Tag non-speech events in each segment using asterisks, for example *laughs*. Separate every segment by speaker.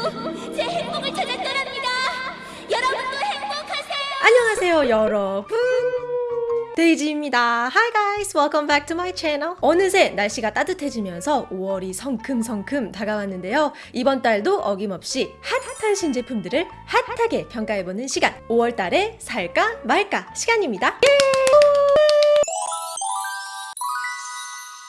Speaker 1: *laughs* 제 행복을 찾았더랍니다. 여러분도 행복하세요.
Speaker 2: 안녕하세요 여러분. 데이지입니다. Hi guys, welcome back to my channel. 어느새 날씨가 따뜻해지면서 5월이 성큼성큼 다가왔는데요. 이번 달도 어김없이 핫한 신제품들을 핫하게 평가해보는 시간. 5월 달에 살까 말까 시간입니다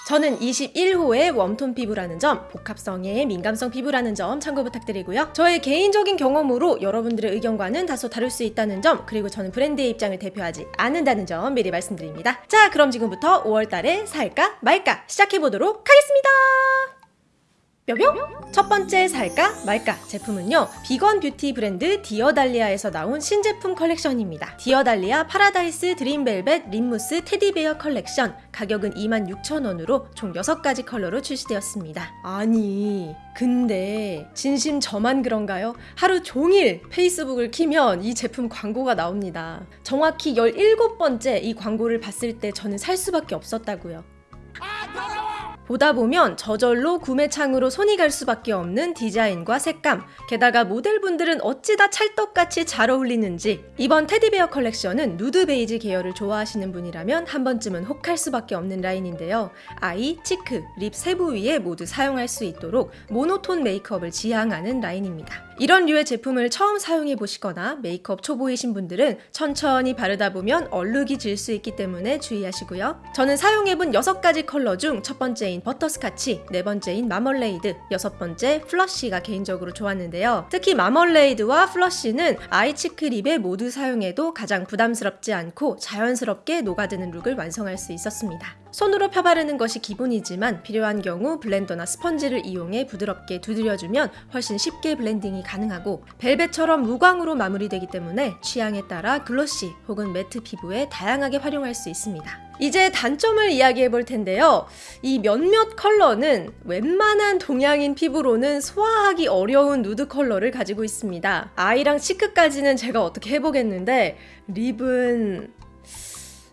Speaker 2: 저는 21호의 웜톤 피부라는 점, 복합성의 민감성 피부라는 점 참고 부탁드리고요. 저의 개인적인 경험으로 여러분들의 의견과는 다소 다를 수 있다는 점, 그리고 저는 브랜드의 입장을 대표하지 않는다는 점 미리 말씀드립니다. 자, 그럼 지금부터 5월달에 살까 말까 시작해보도록 하겠습니다. 뿅뿅! 첫 번째 살까 말까 제품은요 비건 뷰티 브랜드 디어달리아에서 나온 신제품 컬렉션입니다. 디어달리아 파라다이스 드림벨벳 립무스 테디베어 컬렉션. 가격은 26,000원으로 총 6가지 컬러로 출시되었습니다. 아니 근데 진심 저만 그런가요? 하루 종일 페이스북을 키면 이 제품 광고가 나옵니다. 정확히 17번째 이 광고를 봤을 때 저는 살 수밖에 없었다고요 보다 보면 저절로 구매창으로 손이 갈 수밖에 없는 디자인과 색감, 게다가 모델분들은 어찌 다 찰떡같이 잘 어울리는지 이번 테디베어 컬렉션은 누드 베이지 계열을 좋아하시는 분이라면 한 번쯤은 혹할 수밖에 없는 라인인데요. eye, cheek, lip 세 부위에 모두 사용할 수 있도록 모노톤 메이크업을 지향하는 라인입니다. 이런 류의 제품을 처음 사용해 보시거나 메이크업 초보이신 분들은 천천히 바르다 보면 얼룩이 질 수 있기 때문에 주의하시고요. 저는 사용해본 6가지 컬러 중 첫 번째인 버터스카치, 네 번째인 마멀레이드, 여섯 번째 플러쉬가 개인적으로 좋았는데요. 특히 마멀레이드와 플러쉬는 eye, cheek, lip에 모두 사용해도 가장 부담스럽지 않고 자연스럽게 녹아드는 룩을 완성할 수 있었습니다. 손으로 펴바르는 것이 기본이지만 필요한 경우 블렌더나 스펀지를 이용해 부드럽게 두드려주면 훨씬 쉽게 블렌딩이 가능하고 벨벳처럼 무광으로 마무리되기 때문에 취향에 따라 glossy 혹은 matte 피부에 다양하게 활용할 수 있습니다. 이제 단점을 이야기해 볼 텐데요. 이 몇몇 컬러는 웬만한 동양인 피부로는 소화하기 어려운 누드 컬러를 가지고 있습니다. eye랑 cheek까지는 제가 어떻게 해보겠는데 lip은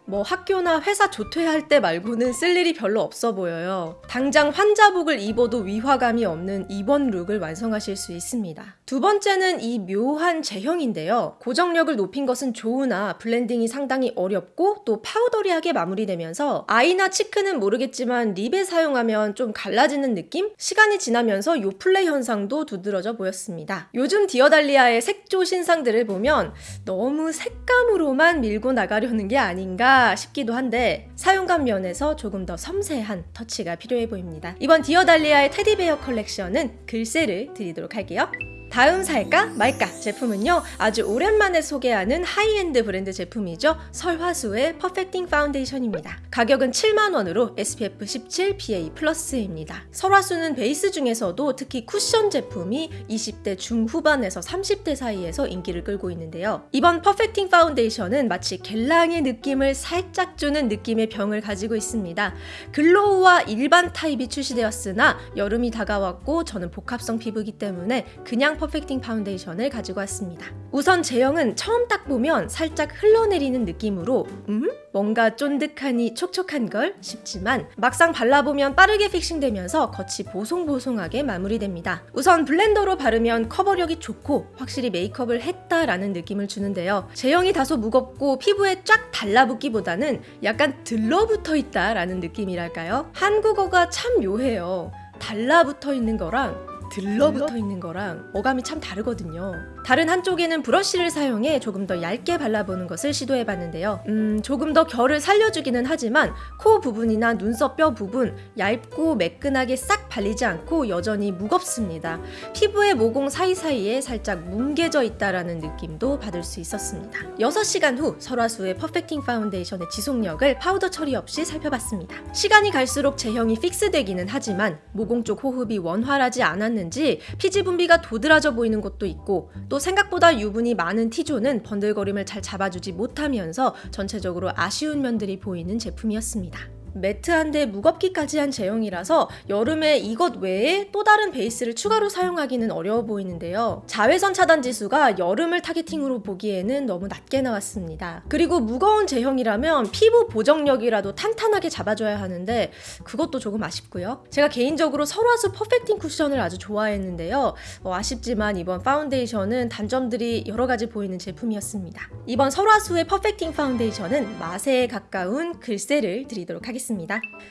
Speaker 2: 뭐 학교나 회사 조퇴할 때 말고는 쓸 일이 별로 없어 보여요. 당장 환자복을 입어도 위화감이 없는 입원 룩을 완성하실 수 있습니다. 두 번째는 이 묘한 제형인데요. 고정력을 높인 것은 좋으나 블렌딩이 상당히 어렵고 또 powdery하게 마무리되면서 eye나 cheek는 모르겠지만 lip에 사용하면 좀 갈라지는 느낌? 시간이 지나면서 요플레 현상도 두드러져 보였습니다. 요즘 디어달리아의 색조 신상들을 보면 너무 색감으로만 밀고 나가려는 게 아닌가 싶기도 한데 사용감 면에서 조금 더 섬세한 터치가 필요해 보입니다. 이번 디어달리아의 테디베어 컬렉션은 글쎄를 드리도록 할게요. 다음 살까 말까 제품은요 아주 오랜만에 소개하는 하이엔드 브랜드 제품이죠. 설화수의 퍼펙팅 파운데이션입니다. 가격은 7만원으로 SPF 17 PA 플러스입니다. 설화수는 베이스 중에서도 특히 쿠션 제품이 20대 중후반에서 30대 사이에서 인기를 끌고 있는데요. 이번 퍼펙팅 파운데이션은 마치 겔랑의 느낌을 살짝 주는 느낌의 병을 가지고 있습니다. glow와 일반 타입이 출시되었으나 여름이 다가왔고 저는 복합성 피부이기 때문에 그냥 퍼펙팅 파운데이션을 가지고 왔습니다. 우선 제형은 처음 딱 보면 살짝 흘러내리는 느낌으로 음? 뭔가 쫀득하니 촉촉한 걸 싶지만 막상 발라보면 빠르게 fixing되면서 겉이 보송보송하게 마무리됩니다. 우선 블렌더로 바르면 커버력이 좋고 확실히 메이크업을 했다라는 느낌을 주는데요. 제형이 다소 무겁고 피부에 쫙 달라붙기보다는 약간 들러붙어 있다라는 느낌이랄까요? 한국어가 참 묘해요. 달라붙어 있는 거랑 들러붙어 있는 거랑 어감이 참 다르거든요. 다른 한쪽에는 브러쉬를 사용해 조금 더 얇게 발라보는 것을 시도해봤는데요. 음, 조금 더 결을 살려주기는 하지만 코 부분이나 눈썹 뼈 부분 얇고 매끈하게 싹 발리지 않고 여전히 무겁습니다. 피부의 모공 사이사이에 살짝 뭉개져 있다라는 느낌도 받을 수 있었습니다. 6시간 후 설화수의 퍼펙팅 파운데이션의 지속력을 파우더 처리 없이 살펴봤습니다. 시간이 갈수록 제형이 fix되기는 하지만 모공 쪽 호흡이 원활하지 않았는지 피지 분비가 도드라져 보이는 것도 있고 또 생각보다 유분이 많은 T-zone은 번들거림을 잘 잡아주지 못하면서 전체적으로 아쉬운 면들이 보이는 제품이었습니다. matte한데 무겁기까지 한 제형이라서 여름에 이것 외에 또 다른 베이스를 추가로 사용하기는 어려워 보이는데요. 자외선 차단 지수가 여름을 targeting으로 보기에는 너무 낮게 나왔습니다. 그리고 무거운 제형이라면 피부 보정력이라도 탄탄하게 잡아줘야 하는데 그것도 조금 아쉽고요. 제가 개인적으로 설화수 퍼펙팅 쿠션을 아주 좋아했는데요. 어, 아쉽지만 이번 파운데이션은 단점들이 여러 가지 보이는 제품이었습니다. 이번 설화수의 퍼펙팅 파운데이션은 마세에 가까운 글쎄를 드리도록 하겠습니다.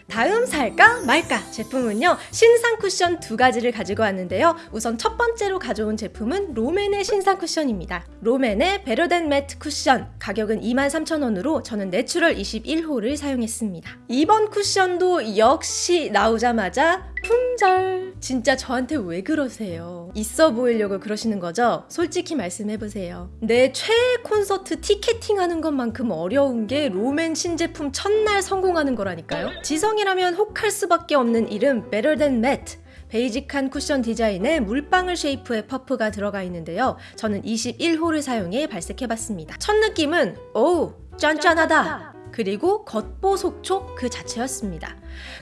Speaker 2: 다음 살까 말까 제품은요 신상 쿠션 두 가지를 가지고 왔는데요. 우선 첫 번째로 가져온 제품은 롬앤의 신상 쿠션입니다. 롬앤의 Better Than Matte 쿠션 가격은 23,000원으로 저는 내추럴 21호를 사용했습니다. 이번 쿠션도 역시 나오자마자 품절. 진짜 저한테 왜 그러세요? 있어 보이려고 그러시는 거죠? 솔직히 말씀해보세요. 내 최애 콘서트 티켓팅 하는 것만큼 어려운 게 롬앤 신제품 첫날 성공하는 거라니까요? 지성이라면 혹할 수밖에 없는 이름 Better Than Matte. 베이직한 쿠션 디자인에 물방울 shape의 퍼프가 들어가 있는데요. 저는 21호를 사용해 발색해봤습니다. 첫 느낌은 오 쫀쫀하다. 그리고 겉보속촉 그 자체였습니다.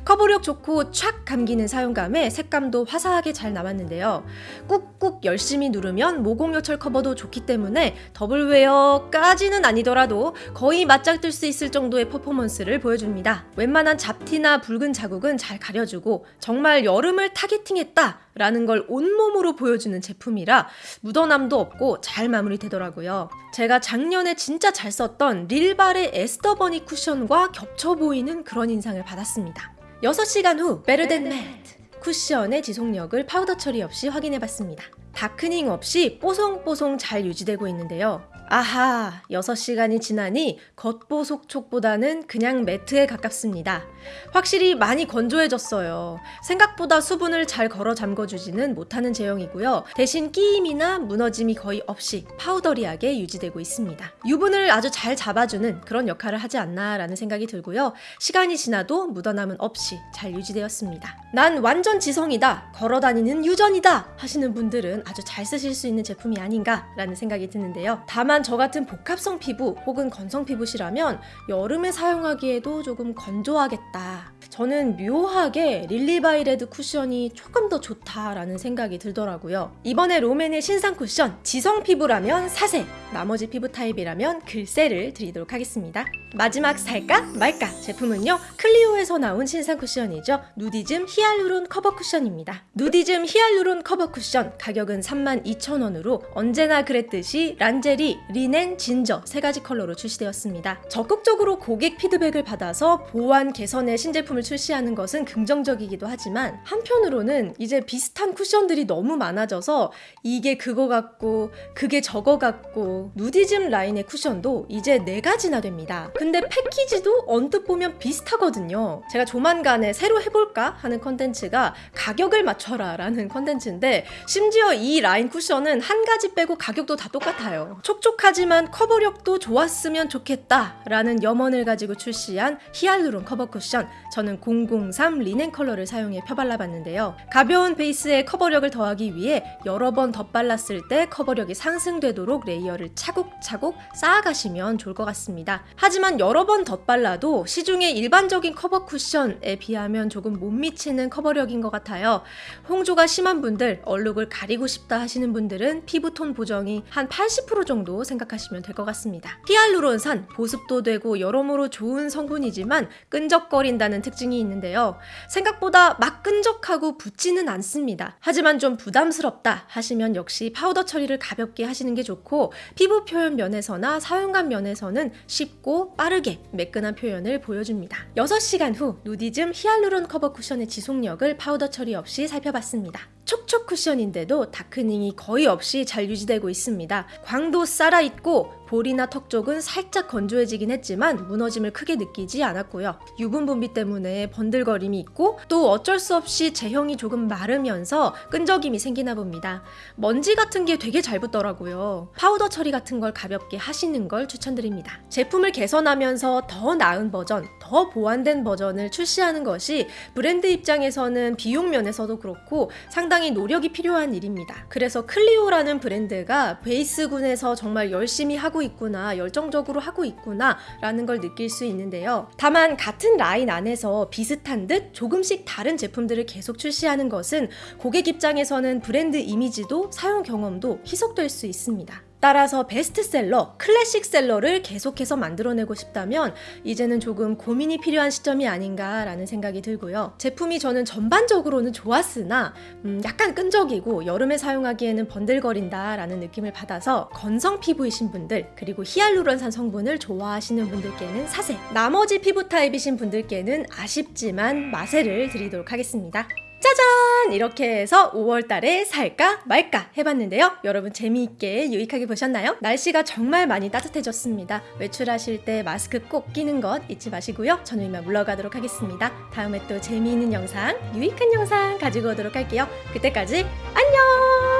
Speaker 2: 커버력 좋고 촥 감기는 사용감에 색감도 화사하게 잘 남았는데요. 꾹꾹 열심히 누르면 모공요철 커버도 좋기 때문에 더블웨어까지는 아니더라도 거의 맞짱 뜰 수 있을 정도의 퍼포먼스를 보여줍니다. 웬만한 잡티나 붉은 자국은 잘 가려주고 정말 여름을 targeting했다 라는 걸 온몸으로 보여주는 제품이라 묻어남도 없고 잘 마무리되더라고요. 제가 작년에 진짜 잘 썼던 릴바레 에스더 버니 쿠션과 겹쳐 보이는 그런 인상을 받았습니다. 6시간 후 Better Than Matte 쿠션의 지속력을 파우더 처리 없이 확인해봤습니다. 다크닝 없이 뽀송뽀송 잘 유지되고 있는데요. 아하, 6시간이 지나니 겉보속촉보다는 그냥 matte에 가깝습니다. 확실히 많이 건조해졌어요. 생각보다 수분을 잘 걸어 잠궈주지는 못하는 제형이고요. 대신 끼임이나 무너짐이 거의 없이 powdery하게 유지되고 있습니다. 유분을 아주 잘 잡아주는 그런 역할을 하지 않나 라는 생각이 들고요. 시간이 지나도 묻어남은 없이 잘 유지되었습니다. 난 완전 지성이다, 걸어다니는 유전이다 하시는 분들은 아주 잘 쓰실 수 있는 제품이 아닌가 라는 생각이 드는데요. 다만 저 같은 복합성 피부 혹은 건성 피부시라면 여름에 사용하기에도 조금 건조하겠다. 저는 묘하게 릴리바이레드 쿠션이 조금 더 좋다라는 생각이 들더라고요. 이번에 롬앤의 신상 쿠션 지성 피부라면 사세, 나머지 피부 타입이라면 글쎄를 드리도록 하겠습니다. 마지막 살까 말까 제품은요 클리오에서 나온 신상 쿠션이죠 누디즘 히알루론 커버 쿠션입니다. 누디즘 히알루론 커버 쿠션 가격은 32,000원으로 언제나 그랬듯이 란제리, 리넨, 진저 세 가지 컬러로 출시되었습니다. 적극적으로 고객 피드백을 받아서 보완 개선의 신제품을 출시하는 것은 긍정적이기도 하지만 한편으로는 이제 비슷한 쿠션들이 너무 많아져서 이게 그거 같고 그게 저거 같고 누디즘 라인의 쿠션도 이제 네 가지나 됩니다. 근데 패키지도 언뜻 보면 비슷하거든요. 제가 조만간에 새로 해볼까 하는 컨텐츠가 가격을 맞춰라 라는 컨텐츠인데 심지어 이 라인 쿠션은 한 가지 빼고 가격도 다 똑같아요. 촉촉하지만 커버력도 좋았으면 좋겠다 라는 염원을 가지고 출시한 히알루론 커버 쿠션 저는 003 리넨 컬러를 사용해 펴발라봤는데요. 가벼운 베이스에 커버력을 더하기 위해 여러 번 덧발랐을 때 커버력이 상승되도록 레이어를 차곡차곡 쌓아가시면 좋을 것 같습니다. 하지만 여러 번 덧발라도 시중의 일반적인 커버 쿠션에 비하면 조금 못 미치는 커버력인 것 같아요. 홍조가 심한 분들, 얼룩을 가리고 싶다 하시는 분들은 피부톤 보정이 한 80% 정도 생각하시면 될 것 같습니다. 히알루론산 보습도 되고 여러모로 좋은 성분이지만 끈적거린다는 특징이 있는데요. 생각보다 막 끈적하고 붙지는 않습니다. 하지만 좀 부담스럽다 하시면 역시 파우더 처리를 가볍게 하시는 게 좋고 피부 표현 면에서나 사용감 면에서는 쉽고 빠르게 매끈한 표현을 보여줍니다. 6시간 후 누디즘 히알루론 커버 쿠션의 지속력을 파우더 처리 없이 살펴봤습니다. 촉촉 쿠션인데도 darkening이 거의 없이 잘 유지되고 있습니다. 광도 살아있고 볼이나 턱 쪽은 살짝 건조해지긴 했지만 무너짐을 크게 느끼지 않았고요. 유분 분비 때문에 번들거림이 있고 또 어쩔 수 없이 제형이 조금 마르면서 끈적임이 생기나 봅니다. 먼지 같은 게 되게 잘 붙더라고요. 파우더 처리 같은 걸 가볍게 하시는 걸 추천드립니다. 제품을 개선하면서 더 나은 버전, 더 보완된 버전을 출시하는 것이 브랜드 입장에서는 비용 면에서도 그렇고 상당히 상당히 노력이 필요한 일입니다. 그래서 클리오라는 브랜드가 베이스군에서 정말 열심히 하고 있구나, 열정적으로 하고 있구나 라는 걸 느낄 수 있는데요. 다만 같은 라인 안에서 비슷한 듯 조금씩 다른 제품들을 계속 출시하는 것은 고객 입장에서는 브랜드 이미지도 사용 경험도 희석될 수 있습니다. 따라서 베스트셀러, 클래식셀러를 계속해서 만들어내고 싶다면 이제는 조금 고민이 필요한 시점이 아닌가라는 생각이 들고요. 제품이 저는 전반적으로는 좋았으나 음, 약간 끈적이고 여름에 사용하기에는 번들거린다라는 느낌을 받아서 건성 피부이신 분들 그리고 히알루론산 성분을 좋아하시는 분들께는 사세 나머지 피부 타입이신 분들께는 아쉽지만 마세를 드리도록 하겠습니다. 짜잔! 이렇게 해서 5월 달에 살까 말까 해봤는데요. 여러분 재미있게 유익하게 보셨나요? 날씨가 정말 많이 따뜻해졌습니다. 외출하실 때 마스크 꼭 끼는 것 잊지 마시고요. 저는 이만 물러가도록 하겠습니다. 다음에 또 재미있는 영상, 유익한 영상 가지고 오도록 할게요. 그때까지 안녕!